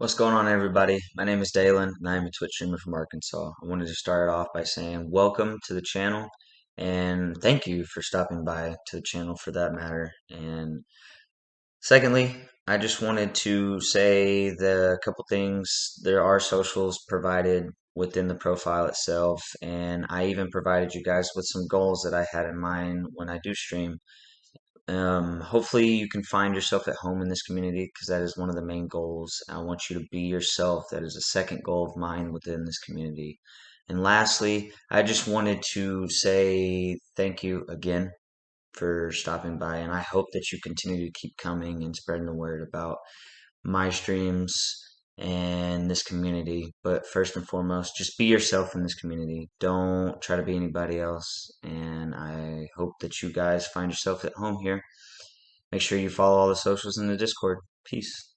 What's going on, everybody? My name is Dalen, and I am a Twitch streamer from Arkansas. I wanted to start off by saying welcome to the channel, and thank you for stopping by to the channel for that matter. And secondly, I just wanted to say the couple things. There are socials provided within the profile itself, and I even provided you guys with some goals that I had in mind when I do stream. Um, hopefully, you can find yourself at home in this community because that is one of the main goals. I want you to be yourself. That is a second goal of mine within this community. And lastly, I just wanted to say thank you again for stopping by, and I hope that you continue to keep coming and spreading the word about my streams and this community. But first and foremost, just be yourself in this community. Don't try to be anybody else. And I hope that you guys find yourself at home here. Make sure you follow all the socials in the Discord. Peace.